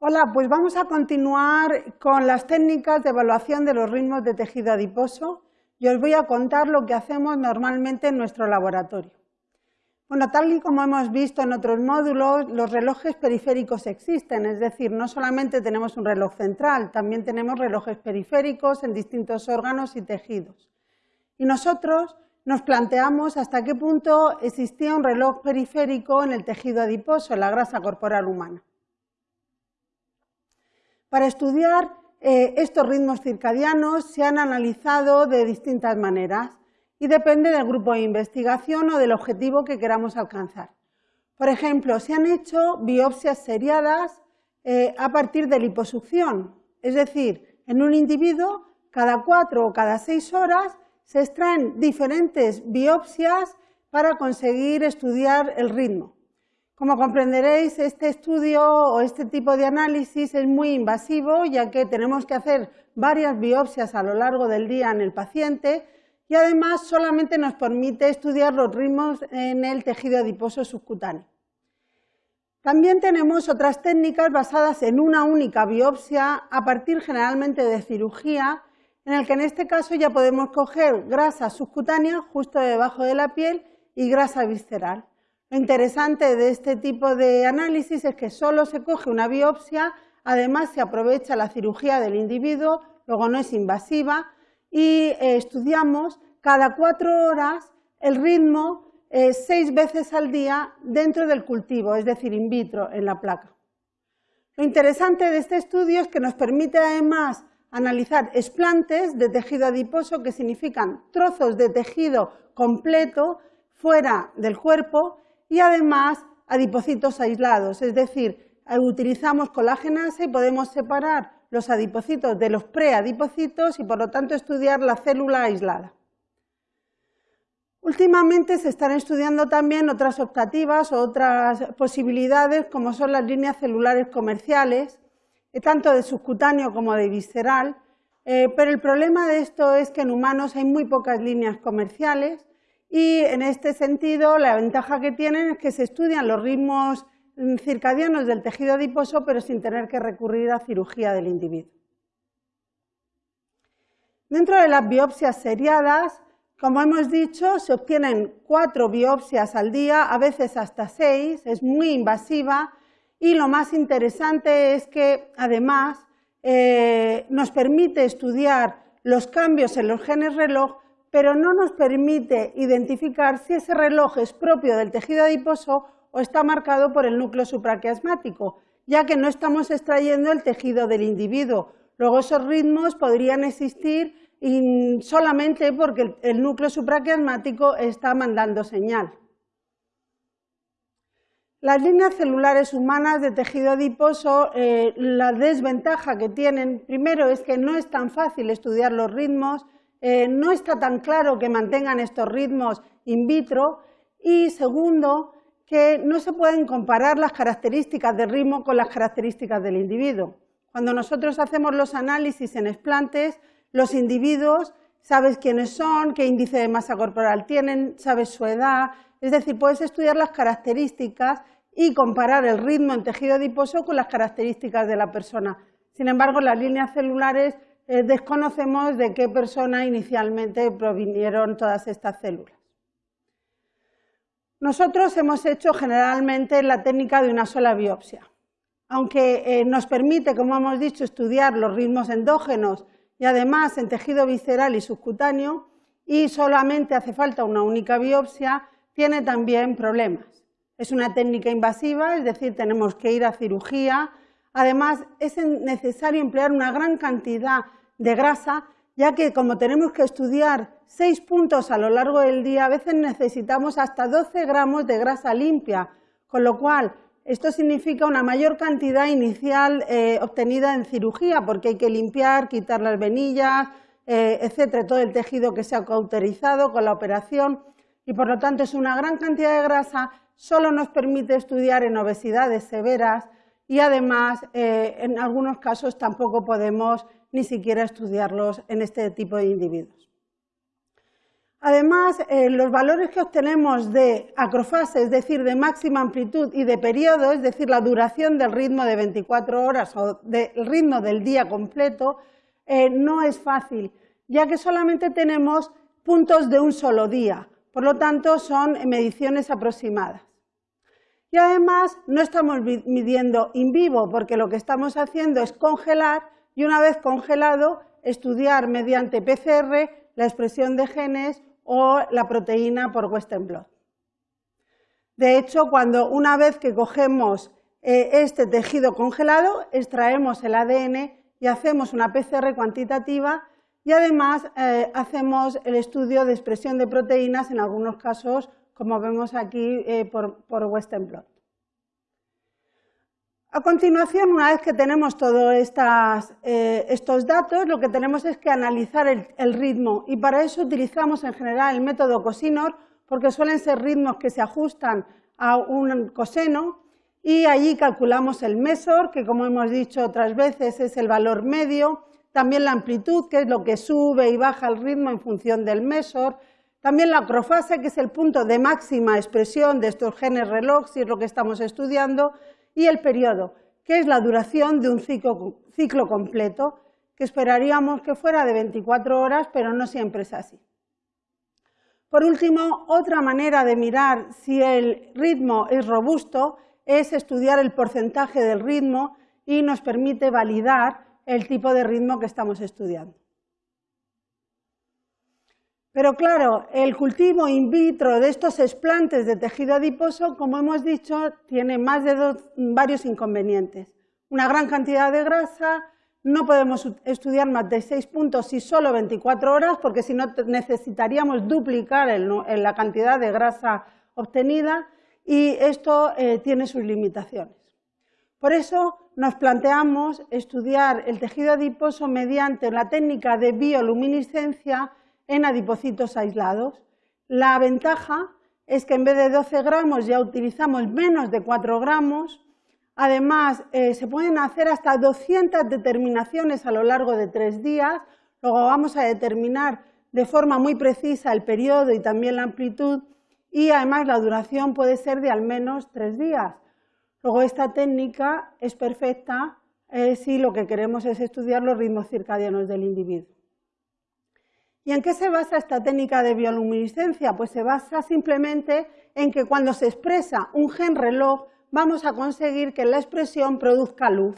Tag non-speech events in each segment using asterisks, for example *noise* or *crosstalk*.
Hola, pues vamos a continuar con las técnicas de evaluación de los ritmos de tejido adiposo y os voy a contar lo que hacemos normalmente en nuestro laboratorio. Bueno, tal y como hemos visto en otros módulos, los relojes periféricos existen, es decir, no solamente tenemos un reloj central, también tenemos relojes periféricos en distintos órganos y tejidos. Y nosotros nos planteamos hasta qué punto existía un reloj periférico en el tejido adiposo, en la grasa corporal humana. Para estudiar eh, estos ritmos circadianos se han analizado de distintas maneras y depende del grupo de investigación o del objetivo que queramos alcanzar. Por ejemplo, se han hecho biopsias seriadas eh, a partir de liposucción, es decir, en un individuo cada cuatro o cada seis horas se extraen diferentes biopsias para conseguir estudiar el ritmo. Como comprenderéis, este estudio o este tipo de análisis es muy invasivo, ya que tenemos que hacer varias biopsias a lo largo del día en el paciente y además solamente nos permite estudiar los ritmos en el tejido adiposo subcutáneo. También tenemos otras técnicas basadas en una única biopsia a partir generalmente de cirugía, en el que en este caso ya podemos coger grasa subcutánea justo debajo de la piel y grasa visceral. Lo interesante de este tipo de análisis es que solo se coge una biopsia, además se aprovecha la cirugía del individuo, luego no es invasiva, y eh, estudiamos cada cuatro horas el ritmo eh, seis veces al día dentro del cultivo, es decir, in vitro, en la placa. Lo interesante de este estudio es que nos permite además analizar explantes de tejido adiposo, que significan trozos de tejido completo fuera del cuerpo, y además adipocitos aislados, es decir, utilizamos colagenasa y podemos separar los adipocitos de los preadipocitos y por lo tanto estudiar la célula aislada. Últimamente se están estudiando también otras optativas o otras posibilidades como son las líneas celulares comerciales, eh, tanto de subcutáneo como de visceral, eh, pero el problema de esto es que en humanos hay muy pocas líneas comerciales y en este sentido la ventaja que tienen es que se estudian los ritmos circadianos del tejido adiposo pero sin tener que recurrir a cirugía del individuo. Dentro de las biopsias seriadas, como hemos dicho, se obtienen cuatro biopsias al día, a veces hasta seis, es muy invasiva y lo más interesante es que además eh, nos permite estudiar los cambios en los genes reloj pero no nos permite identificar si ese reloj es propio del tejido adiposo o está marcado por el núcleo supraquiasmático, ya que no estamos extrayendo el tejido del individuo. Luego esos ritmos podrían existir solamente porque el núcleo supraquiasmático está mandando señal. Las líneas celulares humanas de tejido adiposo, eh, la desventaja que tienen, primero es que no es tan fácil estudiar los ritmos, eh, no está tan claro que mantengan estos ritmos in vitro y segundo, que no se pueden comparar las características del ritmo con las características del individuo. Cuando nosotros hacemos los análisis en explantes, los individuos sabes quiénes son, qué índice de masa corporal tienen, sabes su edad, es decir, puedes estudiar las características y comparar el ritmo en tejido adiposo con las características de la persona. Sin embargo, las líneas celulares eh, desconocemos de qué persona inicialmente provinieron todas estas células. Nosotros hemos hecho generalmente la técnica de una sola biopsia. Aunque eh, nos permite, como hemos dicho, estudiar los ritmos endógenos y además en tejido visceral y subcutáneo, y solamente hace falta una única biopsia, tiene también problemas. Es una técnica invasiva, es decir, tenemos que ir a cirugía. Además, es necesario emplear una gran cantidad de grasa, ya que como tenemos que estudiar seis puntos a lo largo del día, a veces necesitamos hasta 12 gramos de grasa limpia, con lo cual esto significa una mayor cantidad inicial eh, obtenida en cirugía, porque hay que limpiar, quitar las venillas, eh, etcétera, todo el tejido que se ha cauterizado con la operación, y por lo tanto es una gran cantidad de grasa, solo nos permite estudiar en obesidades severas y además eh, en algunos casos tampoco podemos ni siquiera estudiarlos en este tipo de individuos. Además, eh, los valores que obtenemos de acrofase, es decir, de máxima amplitud y de periodo, es decir, la duración del ritmo de 24 horas o del ritmo del día completo, eh, no es fácil, ya que solamente tenemos puntos de un solo día. Por lo tanto, son mediciones aproximadas. Y además, no estamos midiendo in vivo, porque lo que estamos haciendo es congelar y una vez congelado, estudiar mediante PCR la expresión de genes o la proteína por Western blot. De hecho, cuando una vez que cogemos eh, este tejido congelado, extraemos el ADN y hacemos una PCR cuantitativa y además eh, hacemos el estudio de expresión de proteínas en algunos casos, como vemos aquí eh, por, Western blot. A continuación, una vez que tenemos todos eh, estos datos, lo que tenemos es que analizar el, ritmo. Y para eso utilizamos en general el método cosinor porque suelen ser ritmos que se ajustan a un coseno. Y allí calculamos el mesor, que como hemos dicho otras veces es el valor medio, también la amplitud, que es lo que sube y baja el ritmo en función del mesor, también la acrofase, que es el punto de máxima expresión de estos genes reloj, si es lo que estamos estudiando, y el periodo, que es la duración de un ciclo, completo, que esperaríamos que fuera de 24 horas, pero no siempre es así. Por último, otra manera de mirar si el ritmo es robusto es estudiar el porcentaje del ritmo y nos permite validar el tipo de ritmo que estamos estudiando. Pero claro, el cultivo in vitro de estos explantes de tejido adiposo, como hemos dicho, tiene más de varios inconvenientes. Una gran cantidad de grasa, no podemos estudiar más de 6 puntos y solo 24 horas, porque si no necesitaríamos duplicar la cantidad de grasa obtenida y esto eh, tiene sus limitaciones. Por eso nos planteamos estudiar el tejido adiposo mediante la técnica de bioluminiscencia en adipocitos aislados. La ventaja es que en vez de 12 gramos ya utilizamos menos de 4 gramos. Además, eh, se pueden hacer hasta 200 determinaciones a lo largo de tres días. Luego vamos a determinar de forma muy precisa el periodo y también la amplitud y además la duración puede ser de al menos tres días. Luego esta técnica es perfecta eh, si lo que queremos es estudiar los ritmos circadianos del individuo. ¿Y en qué se basa esta técnica de bioluminiscencia? Pues se basa simplemente en que cuando se expresa un gen reloj vamos a conseguir que la expresión produzca luz.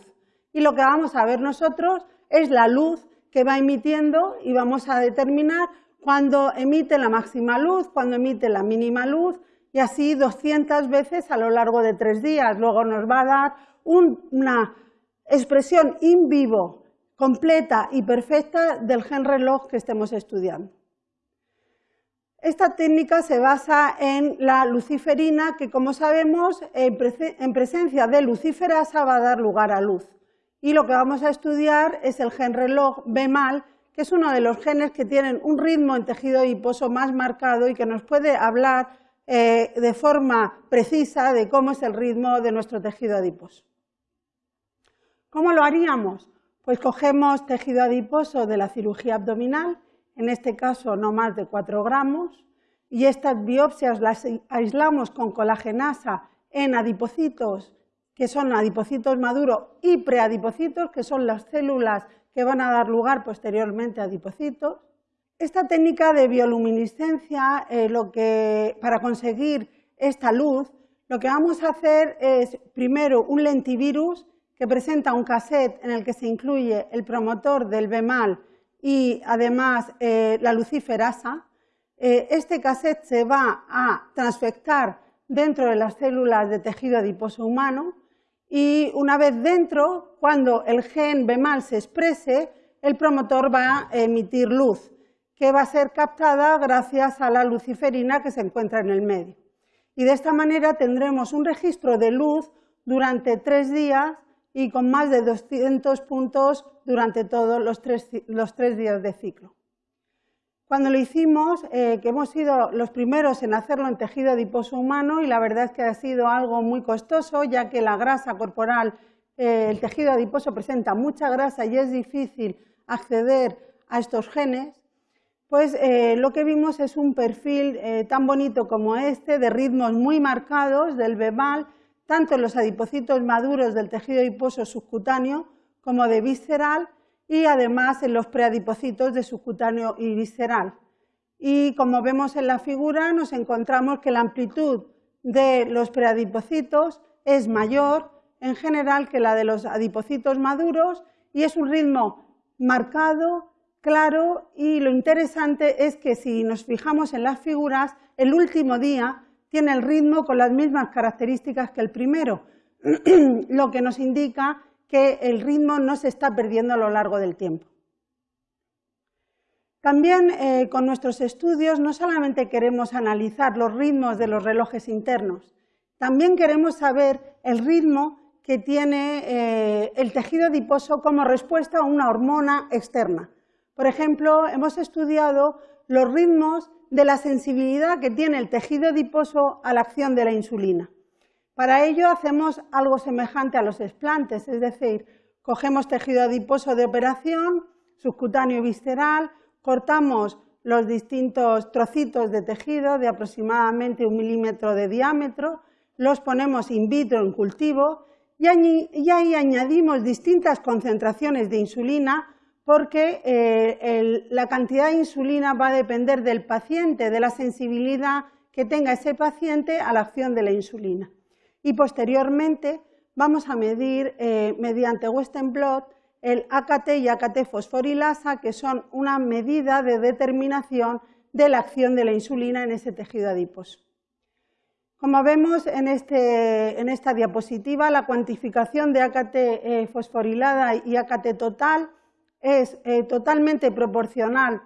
Y lo que vamos a ver nosotros es la luz que va emitiendo y vamos a determinar cuándo emite la máxima luz, cuándo emite la mínima luz y así 200 veces a lo largo de tres días. Luego nos va a dar una expresión in vivo completa y perfecta del gen reloj que estemos estudiando. Esta técnica se basa en la luciferina, que como sabemos, en presencia de luciferasa va a dar lugar a luz. Y lo que vamos a estudiar es el gen reloj B-mal, que es uno de los genes que tienen un ritmo en tejido adiposo más marcado y que nos puede hablar eh, de forma precisa de cómo es el ritmo de nuestro tejido adiposo. ¿Cómo lo haríamos? Pues cogemos tejido adiposo de la cirugía abdominal, en este caso no más de 4 gramos, y estas biopsias las aislamos con colagenasa en adipocitos, que son adipocitos maduros, y preadipocitos, que son las células que van a dar lugar posteriormente a adipocitos. Esta técnica de bioluminiscencia, eh, lo que, para conseguir esta luz, lo que vamos a hacer es primero un lentivirus que presenta un cassette en el que se incluye el promotor del BEMAL y además eh, la luciferasa. Eh, este cassette se va a transfectar dentro de las células de tejido adiposo humano y una vez dentro, cuando el gen BEMAL se exprese, el promotor va a emitir luz, que va a ser captada gracias a la luciferina que se encuentra en el medio. Y de esta manera tendremos un registro de luz durante tres días y con más de 200 puntos durante todos los tres, días de ciclo. Cuando lo hicimos, eh, que hemos sido los primeros en hacerlo en tejido adiposo humano y la verdad es que ha sido algo muy costoso ya que la grasa corporal, eh, el tejido adiposo presenta mucha grasa y es difícil acceder a estos genes, pues eh, lo que vimos es un perfil tan bonito como este, de ritmos muy marcados del BEMAL, tanto en los adipocitos maduros del tejido adiposo subcutáneo como de visceral y además en los preadipocitos de subcutáneo y visceral. Y como vemos en la figura, nos encontramos que la amplitud de los preadipocitos es mayor en general que la de los adipocitos maduros y es un ritmo marcado, claro y lo interesante es que si nos fijamos en las figuras, el último día tiene el ritmo con las mismas características que el primero, *clears throat* lo que nos indica que el ritmo no se está perdiendo a lo largo del tiempo. También eh, con nuestros estudios no solamente queremos analizar los ritmos de los relojes internos, también queremos saber el ritmo que tiene eh, el tejido adiposo como respuesta a una hormona externa. Por ejemplo, hemos estudiado los ritmos de la sensibilidad que tiene el tejido adiposo a la acción de la insulina. Para ello hacemos algo semejante a los explantes, es decir, cogemos tejido adiposo de operación, subcutáneo visceral, cortamos los distintos trocitos de tejido de aproximadamente un milímetro de diámetro, los ponemos in vitro en cultivo y ahí añadimos distintas concentraciones de insulina porque eh, la cantidad de insulina va a depender del paciente, de la sensibilidad que tenga ese paciente a la acción de la insulina. Y posteriormente vamos a medir eh, mediante Western blot el AKT y AKT fosforilasa, que son una medida de determinación de la acción de la insulina en ese tejido adiposo. Como vemos en, este, esta diapositiva, la cuantificación de AKT eh, fosforilada y AKT total es eh, totalmente proporcional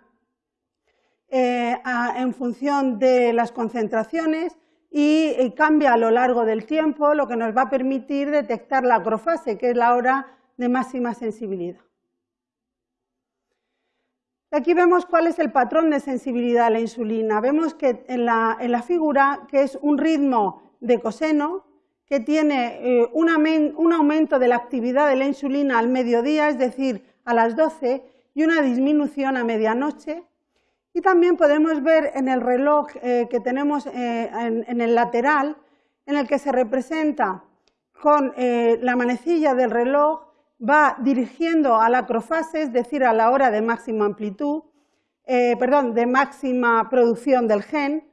eh, en función de las concentraciones y eh, cambia a lo largo del tiempo, lo que nos va a permitir detectar la acrofase, que es la hora de máxima sensibilidad. Aquí vemos cuál es el patrón de sensibilidad a la insulina. Vemos que en la, en la figura que es un ritmo de coseno que tiene un, un aumento de la actividad de la insulina al mediodía, es decir, a las 12 y una disminución a medianoche. Y también podemos ver en el reloj eh, que tenemos eh, en, el lateral, en el que se representa con eh, la manecilla del reloj, va dirigiendo a la acrofase, es decir, a la hora de máxima amplitud, perdón, de máxima producción del gen.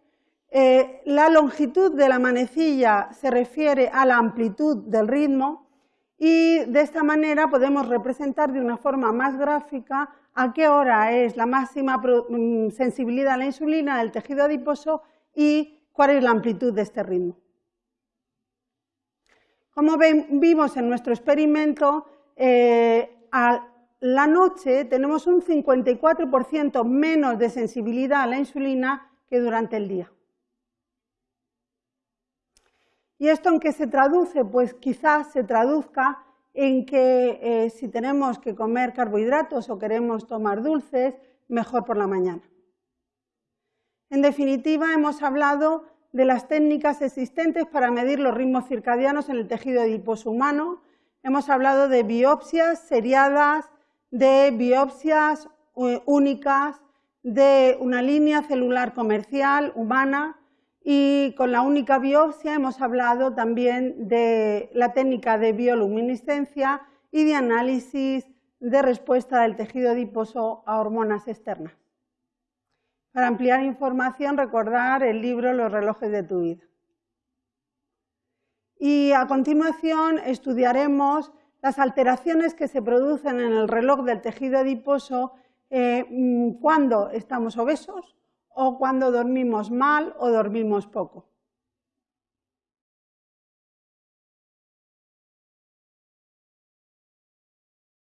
la longitud de la manecilla se refiere a la amplitud del ritmo y de esta manera podemos representar de una forma más gráfica a qué hora es la máxima mm, sensibilidad a la insulina del tejido adiposo y cuál es la amplitud de este ritmo. Como vimos en nuestro experimento, eh, a la noche tenemos un 54% menos de sensibilidad a la insulina que durante el día. ¿Y esto en qué se traduce? Pues quizás se traduzca en que eh, si tenemos que comer carbohidratos o queremos tomar dulces, mejor por la mañana. En definitiva, hemos hablado de las técnicas existentes para medir los ritmos circadianos en el tejido adiposo humano. Hemos hablado de biopsias seriadas, de biopsias eh, únicas, de una línea celular comercial humana, y con la única biopsia hemos hablado también de la técnica de bioluminiscencia y de análisis de respuesta del tejido adiposo a hormonas externas. Para ampliar información, recordar el libro Los relojes de tu vida. Y a continuación estudiaremos las alteraciones que se producen en el reloj del tejido adiposo eh, mm, cuando estamos obesos, o cuando dormimos mal o dormimos poco.